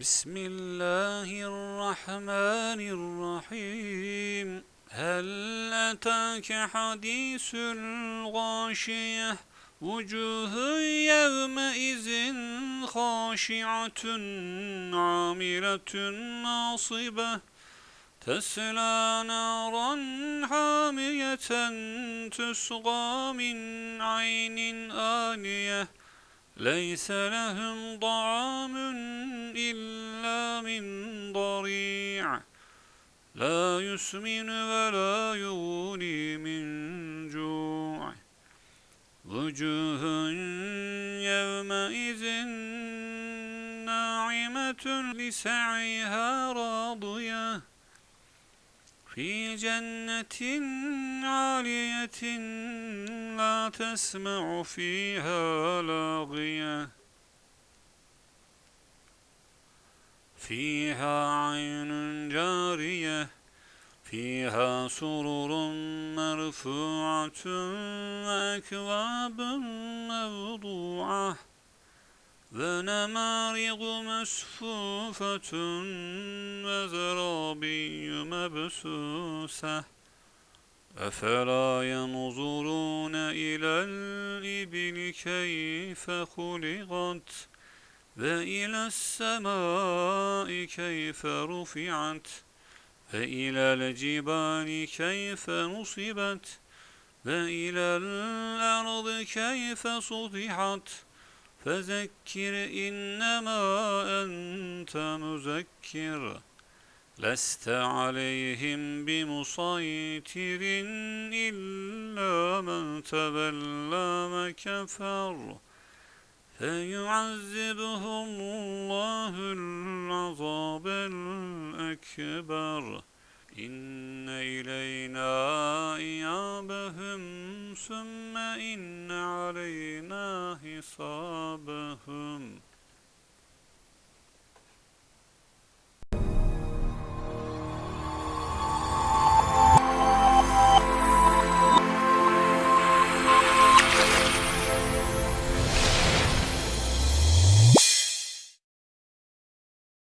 بسم الله الرحمن الرحيم هل أتاك حديث الغاشية وجوه يومئذ خاشعة عاملة ناصبة تسلى نارا حامية تسقى من عين آنية ليس لهم طعام إلا من ضريع. لا يسمن ولا يغني من جوع. وجوه يومئذ ناعمة لسعيها راضية. في جنة عالية لا تسمع فيها لاغية. فيها عين جارية فيها سرر مرفوعة وأكواب موضوعة ونمارق مصفوفة وزرابي مبسوسة. أفلا ينظرون إلى الإبل كيف خلقت؟ وإلى السماء كيف رفعت؟ وإلى الجبال كيف نصبت؟ وإلى الأرض كيف سطحت؟ فذكر إنما أنت مذكر. لست عليهم بمسيطر إلا من تولى وكفر. فيعذبه الله العذاب الأكبر. إن إلينا إيابهم ثم إن علينا حسابهم.